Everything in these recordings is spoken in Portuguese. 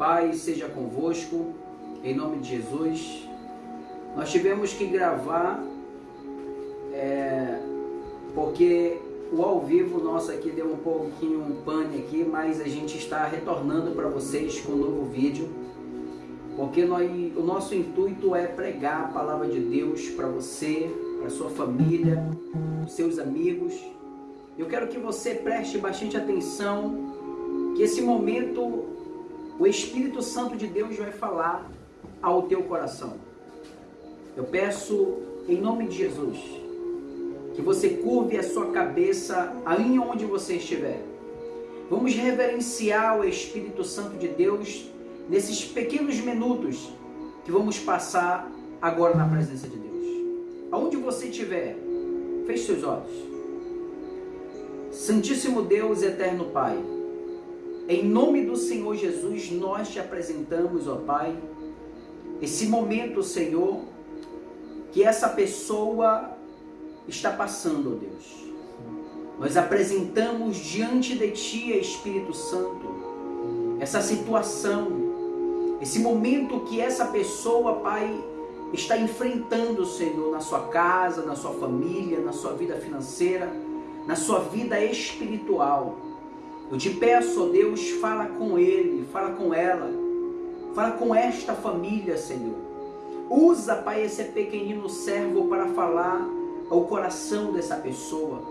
Pai seja convosco, em nome de Jesus. Nós tivemos que gravar é, porque o ao vivo nosso aqui deu um pouquinho um pane aqui, mas a gente está retornando para vocês com um novo vídeo. Porque nós, o nosso intuito é pregar a palavra de Deus para você, para sua família, seus amigos. Eu quero que você preste bastante atenção, que esse momento o Espírito Santo de Deus vai falar ao teu coração. Eu peço, em nome de Jesus, que você curve a sua cabeça aí onde você estiver. Vamos reverenciar o Espírito Santo de Deus nesses pequenos minutos que vamos passar agora na presença de Deus. Aonde você estiver, feche seus olhos. Santíssimo Deus, eterno Pai, em nome do Senhor Jesus, nós te apresentamos, ó Pai, esse momento, Senhor, que essa pessoa está passando, ó Deus. Nós apresentamos diante de Ti, Espírito Santo, essa situação, esse momento que essa pessoa, Pai, está enfrentando, Senhor, na sua casa, na sua família, na sua vida financeira, na sua vida espiritual. Eu te peço, ó Deus, fala com ele, fala com ela, fala com esta família, Senhor. Usa, Pai, esse pequenino servo para falar ao coração dessa pessoa.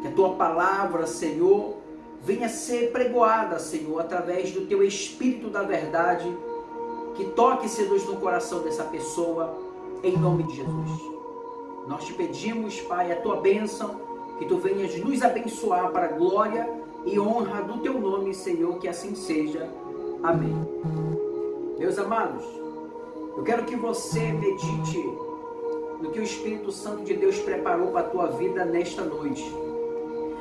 Que a tua palavra, Senhor, venha ser pregoada, Senhor, através do teu Espírito da verdade, que toque, Senhor, no coração dessa pessoa, em nome de Jesus. Nós te pedimos, Pai, a tua bênção, que tu venhas nos abençoar para a glória e honra do teu nome, Senhor, que assim seja. Amém. Meus amados, eu quero que você medite no que o Espírito Santo de Deus preparou para a tua vida nesta noite.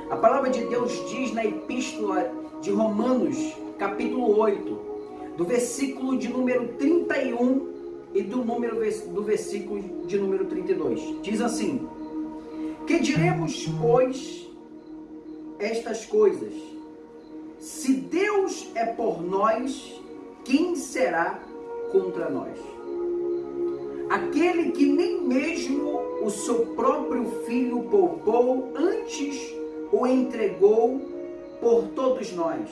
A palavra de Deus diz na epístola de Romanos, capítulo 8, do versículo de número 31 e do número do versículo de número 32. Diz assim: Que diremos, pois, estas coisas. Se Deus é por nós, quem será contra nós? Aquele que nem mesmo o seu próprio filho poupou, antes o entregou por todos nós.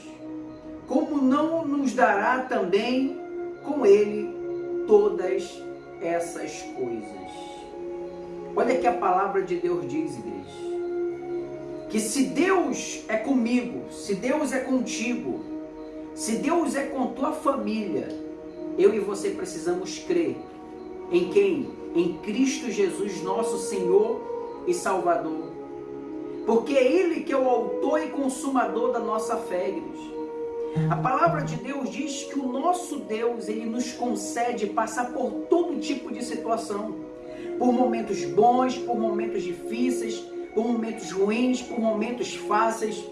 Como não nos dará também com ele todas essas coisas? Olha que a palavra de Deus diz, igreja que se Deus é comigo, se Deus é contigo, se Deus é com tua família, eu e você precisamos crer em quem? Em Cristo Jesus, nosso Senhor e Salvador. Porque é Ele que é o autor e consumador da nossa fé, igreja. A palavra de Deus diz que o nosso Deus, Ele nos concede passar por todo tipo de situação. Por momentos bons, por momentos difíceis, por momentos ruins, por momentos fáceis.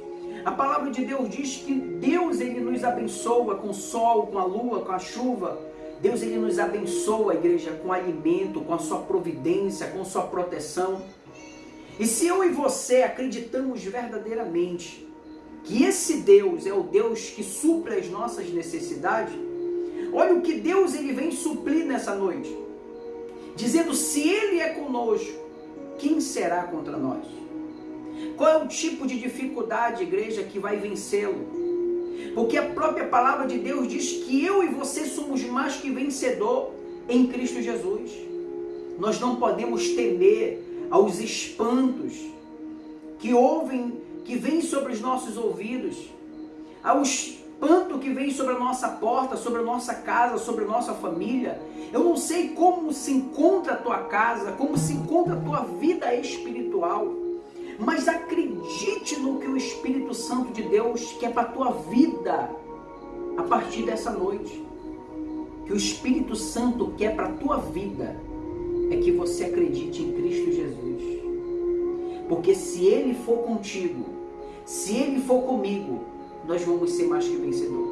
A palavra de Deus diz que Deus ele nos abençoa com o sol, com a lua, com a chuva. Deus ele nos abençoa, igreja, com alimento, com a sua providência, com sua proteção. E se eu e você acreditamos verdadeiramente que esse Deus é o Deus que supre as nossas necessidades, olha o que Deus ele vem suprir nessa noite. Dizendo, se Ele é conosco, quem será contra nós? Qual é o tipo de dificuldade, igreja, que vai vencê-lo? Porque a própria palavra de Deus diz que eu e você somos mais que vencedor em Cristo Jesus. Nós não podemos temer aos espantos que ouvem, que vêm sobre os nossos ouvidos, aos espanto que vem sobre a nossa porta, sobre a nossa casa, sobre a nossa família. Eu não sei como se encontra a tua casa, como se encontra a tua vida espiritual. Mas acredite no que o Espírito Santo de Deus quer para a tua vida a partir dessa noite. Que o Espírito Santo quer para a tua vida é que você acredite em Cristo Jesus. Porque se Ele for contigo, se Ele for comigo, nós vamos ser mais que vencedor.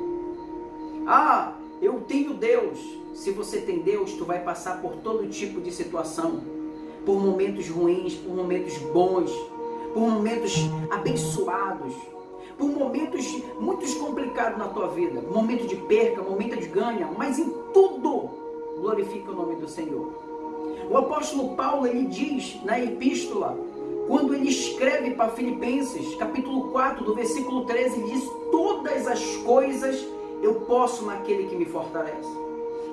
Ah, eu tenho Deus. Se você tem Deus, tu vai passar por todo tipo de situação, por momentos ruins, por momentos bons, por momentos abençoados. por momentos muito complicados na tua vida, momento de perca, momento de ganho, mas em tudo glorifica o nome do Senhor. O apóstolo Paulo ele diz na epístola, quando ele escreve para Filipenses, capítulo 4, do versículo 13, ele diz: Todas as coisas eu posso naquele que me fortalece.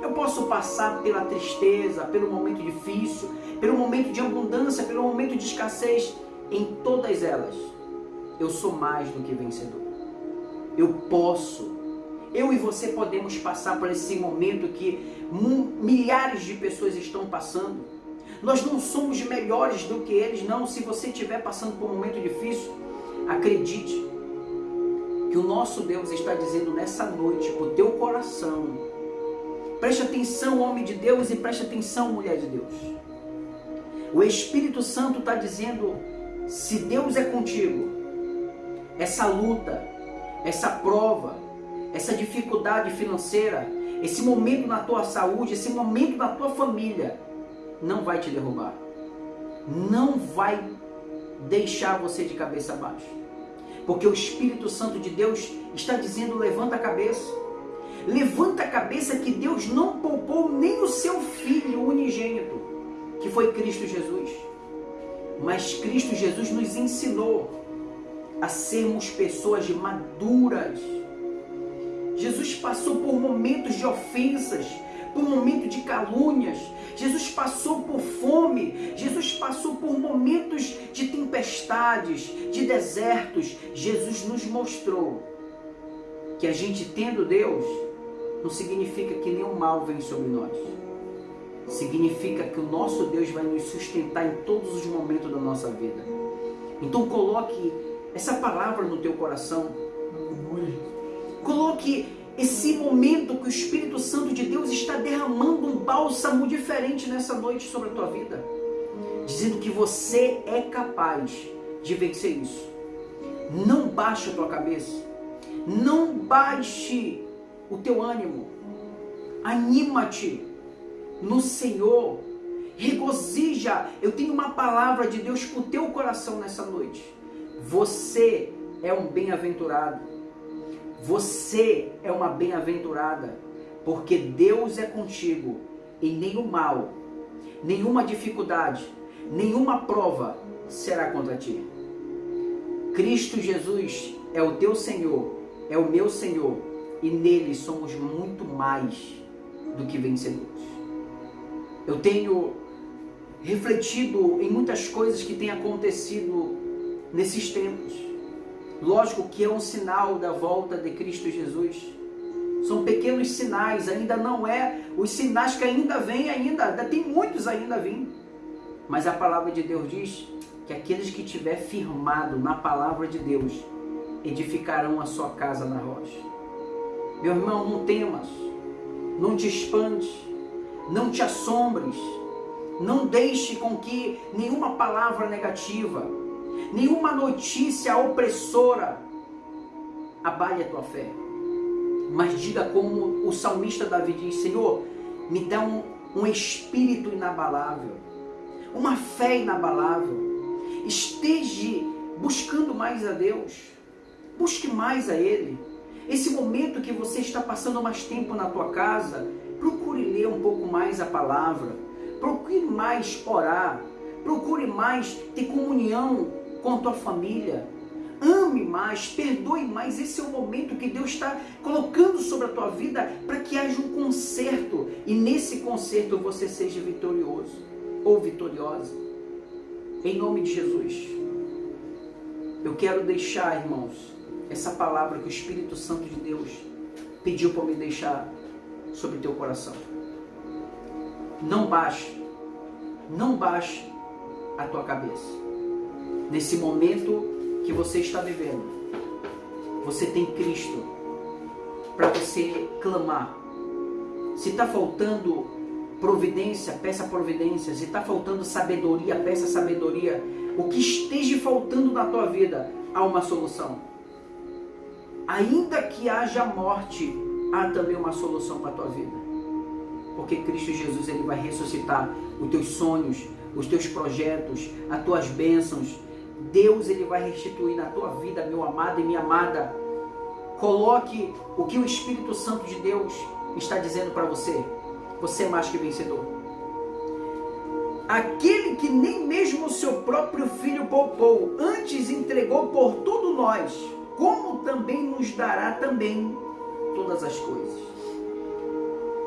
Eu posso passar pela tristeza, pelo momento difícil, pelo momento de abundância, pelo momento de escassez, em todas elas, eu sou mais do que vencedor. Eu posso. Eu e você podemos passar por esse momento que milhares de pessoas estão passando. Nós não somos melhores do que eles, não. Se você estiver passando por um momento difícil, acredite que o nosso Deus está dizendo nessa noite para o teu coração. Preste atenção, homem de Deus, e preste atenção, mulher de Deus. O Espírito Santo está dizendo se Deus é contigo, essa luta, essa prova, essa dificuldade financeira, esse momento na tua saúde, esse momento na tua família, não vai te derrubar. Não vai deixar você de cabeça baixa. Porque o Espírito Santo de Deus está dizendo: levanta a cabeça. Levanta a cabeça que Deus não poupou nem o seu filho unigênito, que foi Cristo Jesus. Mas Cristo Jesus nos ensinou a sermos pessoas maduras. Jesus passou por momentos de ofensas, por momentos de calúnias. Jesus passou por fome. Jesus passou por momentos de tempestades, de desertos. Jesus nos mostrou que a gente tendo Deus não significa que nenhum mal vem sobre nós significa que o nosso Deus vai nos sustentar em todos os momentos da nossa vida. Então coloque essa palavra no teu coração. Coloque esse momento que o Espírito Santo de Deus está derramando bálsamo diferente nessa noite sobre a tua vida. Dizendo que você é capaz de vencer isso. Não baixe a tua cabeça. Não baixe o teu ânimo. Anima-te no Senhor. Regozija. Eu tenho uma palavra de Deus para o teu coração nessa noite. Você é um bem-aventurado. Você é uma bem-aventurada, porque Deus é contigo e nenhum mal, nenhuma dificuldade, nenhuma prova será contra ti. Cristo Jesus é o teu Senhor, é o meu Senhor, e nele somos muito mais do que vencedores. Eu tenho refletido em muitas coisas que têm acontecido nesses tempos. Lógico que é um sinal da volta de Cristo Jesus. São pequenos sinais, ainda não é os sinais que ainda vêm ainda, ainda tem muitos ainda vindo. Mas a palavra de Deus diz que aqueles que tiver firmado na palavra de Deus edificarão a sua casa na rocha. Meu irmão, não temas, não te espantes, não te assombres, não deixe com que nenhuma palavra negativa, nenhuma notícia opressora abale a tua fé. Mas diga como o salmista Davi diz: Senhor, me dá um, um espírito inabalável, uma fé inabalável. Esteja buscando mais a Deus, busque mais a Ele. Esse momento que você está passando mais tempo na tua casa, procure ler um pouco mais a palavra, procure mais orar, procure mais ter comunhão com a tua família. Ame mais, perdoe mais. Esse é o momento que Deus está colocando sobre a tua vida para que haja um conserto e nesse conserto você seja vitorioso ou vitoriosa. Em nome de Jesus. Eu quero deixar, irmãos, essa palavra que o Espírito Santo de Deus pediu para me deixar sobre teu coração. Não baixe, não baixe a tua cabeça. Nesse momento que você está vivendo, você tem Cristo para você clamar. Se está faltando providência, peça providência. Se está faltando sabedoria, peça sabedoria. O que esteja faltando na tua vida, há uma solução. Ainda que haja morte, há também uma solução para a tua vida. Porque Cristo Jesus ele vai ressuscitar os teus sonhos, os teus projetos, as tuas bênçãos. Deus ele vai restituir na tua vida, meu amado e minha amada. Coloque o que o Espírito Santo de Deus está dizendo para você. Você é mais que vencedor. Aquele que nem mesmo o seu próprio filho poupou, antes entregou por todos nós, como também nos dará também todas as coisas.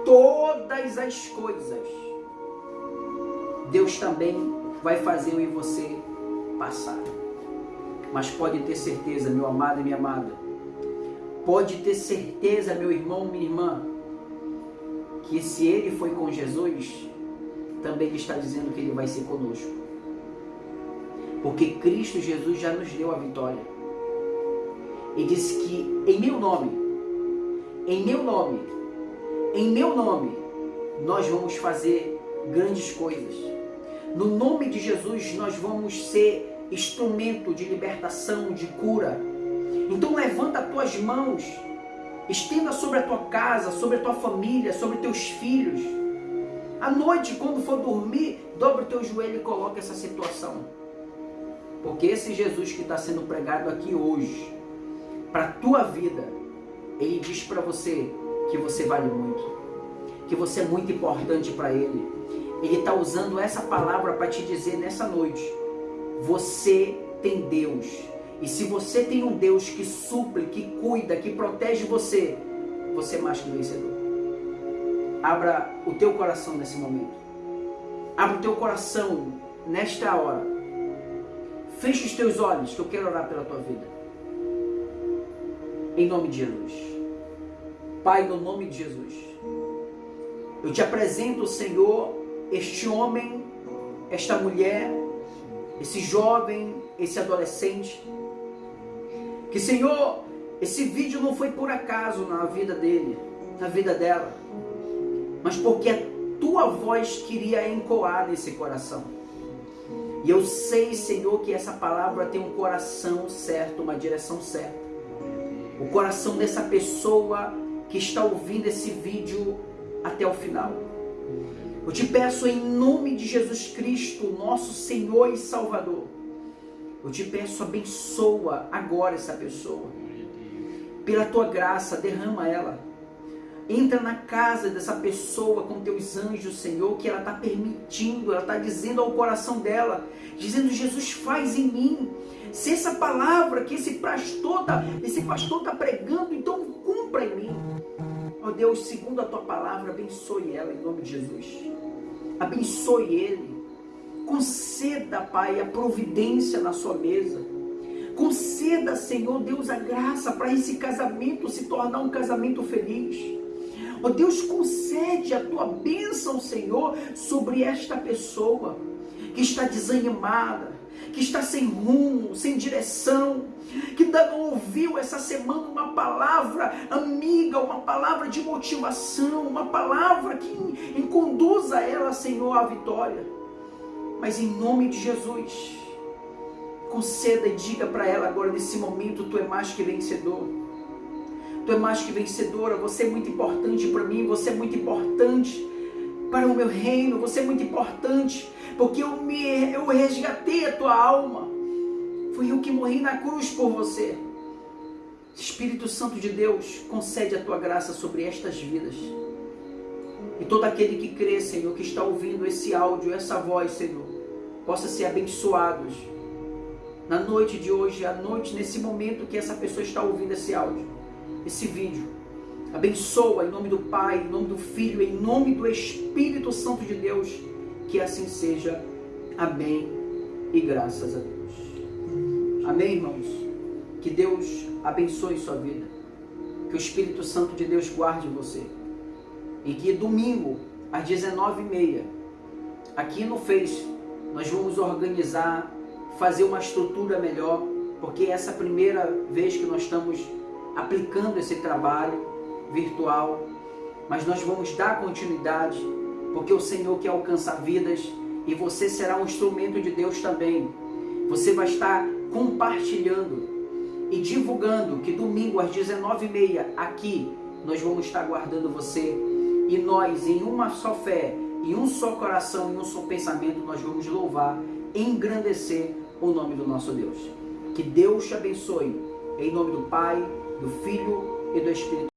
Todas as coisas. Deus também vai fazer eu e você passar. Mas pode ter certeza, meu amado e minha amada, pode ter certeza, meu irmão, minha irmã, que se ele foi com Jesus, também ele está dizendo que ele vai ser conosco. Porque Cristo Jesus já nos deu a vitória. E disse que em meu nome, em meu nome, em meu nome, nós vamos fazer grandes coisas. No nome de Jesus, nós vamos ser instrumento de libertação, de cura. Então levanta as tuas mãos, estenda sobre a tua casa, sobre a tua família, sobre teus filhos. À noite, quando for dormir, dobra o teu joelho e coloca essa situação. Porque esse Jesus que está sendo pregado aqui hoje, para a tua vida, ele diz para você que você vale muito, que você é muito importante para ele. Ele está usando essa palavra para te dizer nessa noite: você tem Deus. E se você tem um Deus que suple, que cuida, que protege você, você é mais que vencedor. Abra o teu coração nesse momento. Abra o teu coração nesta hora. Feche os teus olhos, que eu quero orar pela tua vida. Em nome de Jesus. Pai, no nome de Jesus. Eu te apresento, Senhor, este homem, esta mulher, esse jovem, esse adolescente. Que, Senhor, esse vídeo não foi por acaso na vida dele, na vida dela mas porque a tua voz queria encoar nesse coração. E eu sei, Senhor, que essa palavra tem um coração certo, uma direção certa. O coração dessa pessoa que está ouvindo esse vídeo até o final. Eu te peço em nome de Jesus Cristo, nosso Senhor e Salvador. Eu te peço, abençoa agora essa pessoa. Pela tua graça, derrama ela Entra na casa dessa pessoa com teus anjos, Senhor, que ela está permitindo, ela está dizendo ao coração dela, dizendo, Jesus faz em mim. Se essa palavra que esse pastor está esse tá pregando, então cumpra em mim. Deus, segundo a tua palavra, abençoe ela em nome de Jesus. Abençoe ele. Conceda, Pai, a providência na sua mesa. Conceda, Senhor Deus, a graça para esse casamento se tornar um casamento feliz. Ó oh, Deus, concede a tua bênção, Senhor, sobre esta pessoa que está desanimada, que está sem rumo, sem direção, que não ouviu essa semana uma palavra amiga, uma palavra de motivação, uma palavra que conduza ela, Senhor, à vitória. Mas em nome de Jesus, conceda e diga para ela agora, nesse momento, tu é mais que vencedor. Tu é mais que vencedora, você é muito importante para mim, você é muito importante para o meu reino, você é muito importante, porque eu, me, eu resgatei a tua alma. Foi eu que morri na cruz por você. Espírito Santo de Deus, concede a tua graça sobre estas vidas. E todo aquele que crê, Senhor, que está ouvindo esse áudio, essa voz, Senhor, possa ser abençoados na noite de hoje, à noite, nesse momento que essa pessoa está ouvindo esse áudio esse vídeo. Abençoa em nome do Pai, em nome do Filho, em nome do Espírito Santo de Deus. Que assim seja. Amém. E graças a Deus. Amém, irmãos. Que Deus abençoe sua vida. Que o Espírito Santo de Deus guarde você. E que domingo, às 19h30, aqui no Face, nós vamos organizar, fazer uma estrutura melhor, porque essa é a primeira vez que nós estamos aplicando esse trabalho virtual, mas nós vamos dar continuidade, porque o Senhor quer alcançar vidas e você será um instrumento de Deus também. Você vai estar compartilhando e divulgando que domingo às 19h30 aqui nós vamos estar guardando você e nós em uma só fé, em um só coração, em um só pensamento nós vamos louvar, engrandecer o nome do nosso Deus. Que Deus te abençoe. Em nome do Pai, do Filho e do Espírito